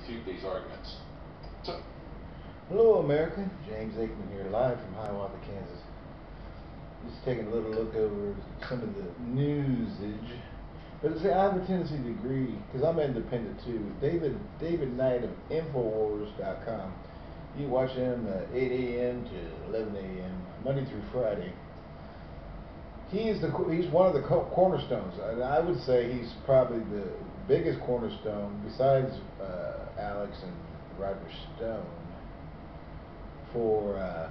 refute these arguments. So, Hello, America. James Aikman here, live from Hiawatha, Kansas. Just taking a little look over some of the newsage. But see, I have a tendency to agree because I'm independent too. David David Knight of Infowars.com. You watch him at 8 a.m. to 11 a.m. Monday through Friday. He's the he's one of the cornerstones, I would say he's probably the biggest cornerstone besides uh, Alex and Roger Stone for uh,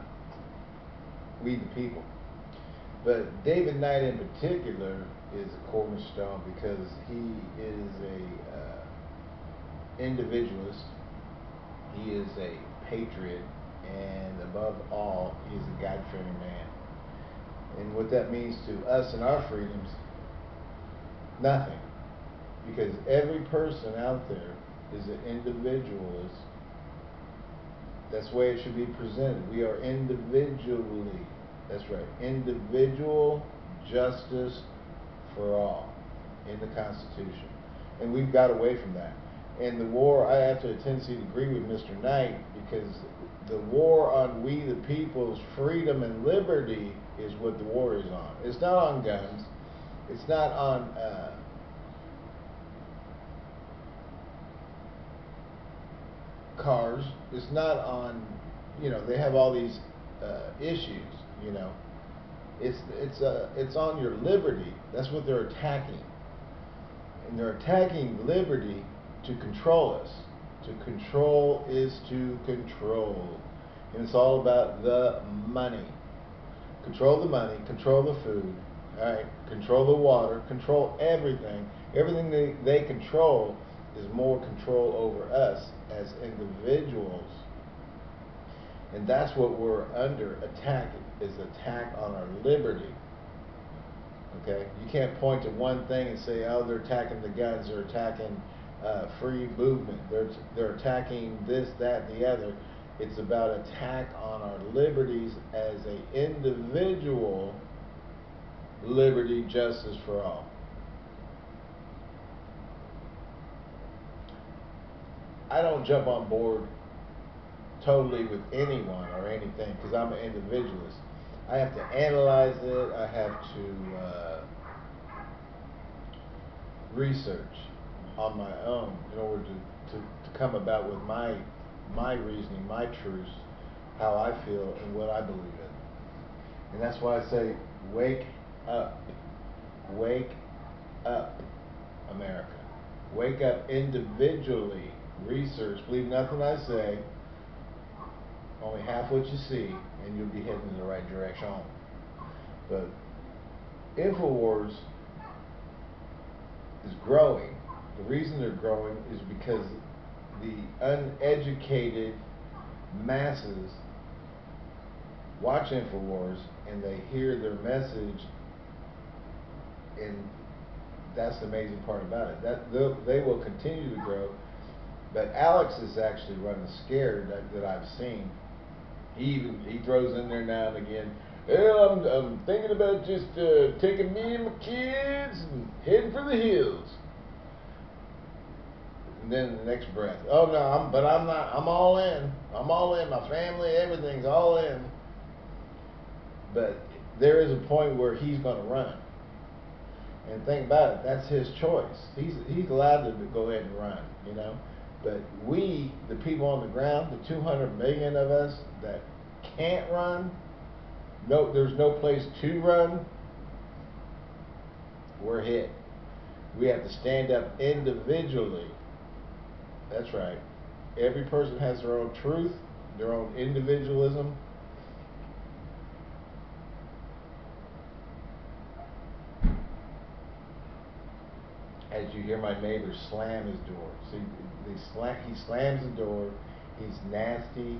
We the People. But David Knight in particular is a cornerstone because he is a uh, individualist. He is a patriot, and above all, he is a God-fearing man. And what that means to us and our freedoms, nothing. Because every person out there is an individualist. That's the way it should be presented. We are individually, that's right, individual justice for all in the Constitution. And we've got away from that. And the war, I have to a tendency to agree with Mr. Knight because the war on we the people's freedom and liberty is what the war is on. It's not on guns. It's not on uh, cars. It's not on, you know, they have all these uh, issues, you know. It's it's uh, it's on your liberty. That's what they're attacking, and they're attacking liberty to control us. To control is to control, and it's all about the money. Control the money. Control the food. All right. Control the water. Control everything. Everything they they control is more control over us as individuals. And that's what we're under attack is attack on our liberty. Okay, you can't point to one thing and say, "Oh, they're attacking the guns, they're attacking uh, free movement, they're they're attacking this, that, and the other." It's about attack on our liberties as a individual liberty, justice for all. I don't jump on board totally with anyone or anything because I'm an individualist. I have to analyze it. I have to uh, research on my own in order to, to, to come about with my my reasoning, my truths, how I feel, and what I believe in. And that's why I say, wake up. Wake up, America. Wake up individually research, believe nothing I say, only half what you see, and you'll be heading in the right direction. But InfoWars is growing. The reason they're growing is because the uneducated masses watch InfoWars and they hear their message and that's the amazing part about it. That they will continue to grow but Alex is actually running scared that, that I've seen. He even he throws in there now and again. Well, I'm, I'm thinking about just uh, taking me and my kids and heading for the hills. And then the next breath, oh no, I'm, but I'm not. I'm all in. I'm all in. My family, everything's all in. But there is a point where he's going to run. And think about it, that's his choice. He's he's allowed to go ahead and run. You know. But we, the people on the ground, the 200 million of us that can't run, no, there's no place to run, we're hit. We have to stand up individually. That's right. Every person has their own truth, their own individualism, as you hear my neighbor slam his door. See, they slam, he slams the door. He's nasty.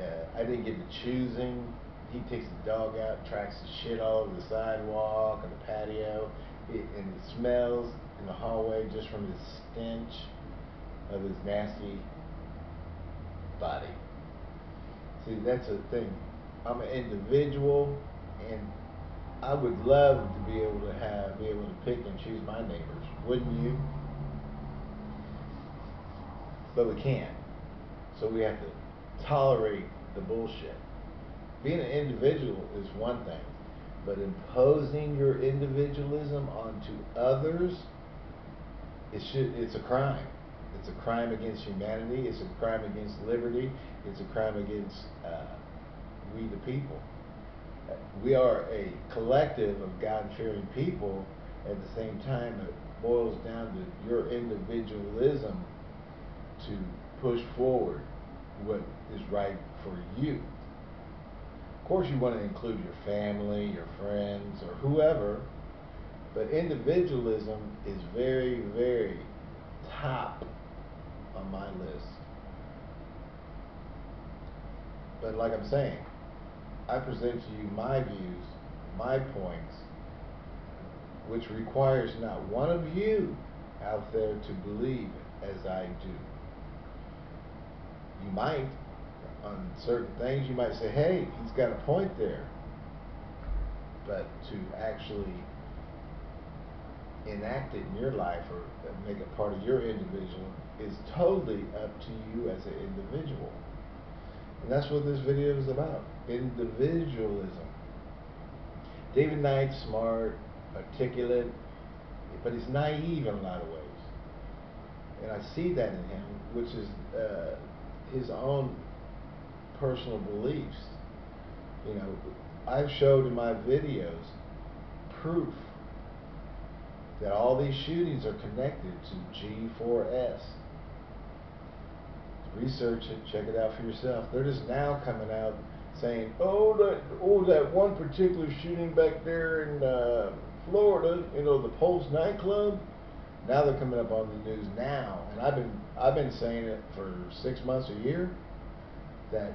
Uh, I didn't get to choosing. He takes the dog out, tracks the shit all over the sidewalk and the patio, it, and it smells in the hallway just from the stench of his nasty body. See, that's the thing. I'm an individual, and I would love to be able to have, be able to pick and choose my neighbors. Wouldn't you? but we can't. So we have to tolerate the bullshit. Being an individual is one thing, but imposing your individualism onto others, it should, it's a crime. It's a crime against humanity. It's a crime against liberty. It's a crime against uh, we the people. We are a collective of God-fearing people. At the same time, boils down to your individualism to push forward what is right for you. Of course, you want to include your family, your friends, or whoever, but individualism is very, very top on my list. But like I'm saying, I present to you my views, my points, which requires not one of you out there to believe as I do. You might, on certain things, you might say, hey, he's got a point there. But to actually enact it in your life or make it part of your individual is totally up to you as an individual. And that's what this video is about individualism. David Knight, smart, articulate, but he's naive in a lot of ways. And I see that in him, which is uh, his own personal beliefs. You know, I've showed in my videos proof that all these shootings are connected to G4S. Research it, check it out for yourself. They're just now coming out saying, "Oh, that oh that one particular shooting back there in uh, Florida, you know, the Pulse nightclub." Now they're coming up on the news now, and I've been I've been saying it for six months, a year, that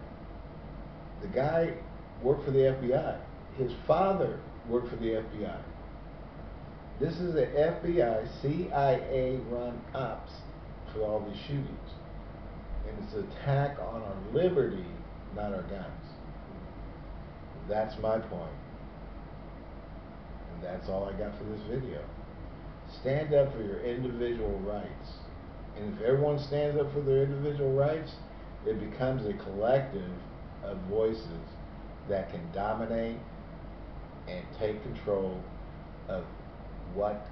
the guy worked for the FBI. His father worked for the FBI. This is the FBI, CIA run ops for all these shootings. And it's an attack on our liberty, not our guns. That's my point. That's all I got for this video. Stand up for your individual rights. And if everyone stands up for their individual rights, it becomes a collective of voices that can dominate and take control of what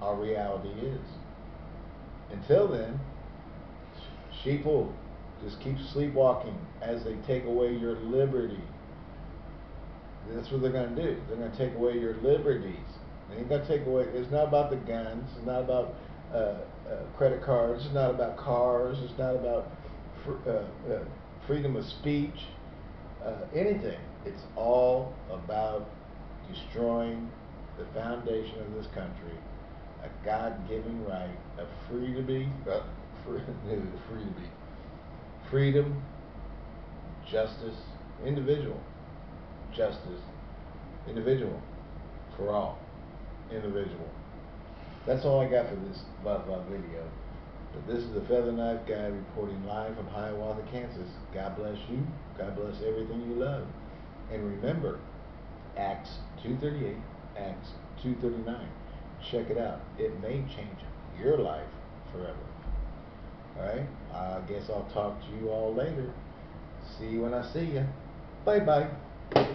our reality is. Until then, sheep will just keep sleepwalking as they take away your liberty. That's what they're going to do. They're going to take away your liberties. They ain't going to take away. It's not about the guns. It's not about uh, uh, credit cards. It's not about cars. It's not about fr- uh, uh, freedom of speech. Uh, anything. It's all about destroying the foundation of this country, a God-given right of free to be, free to be, freedom, justice, individual, justice, individual, for all, individual. That's all I got for this blah blah video. But this is the Feather Knife Guy reporting live from Hiawatha, Kansas. God bless you. God bless everything you love. And remember, Acts 238, Acts 239. Check it out. It may change your life forever. Alright? I guess I'll talk to you all later. See you when I see you. Bye bye.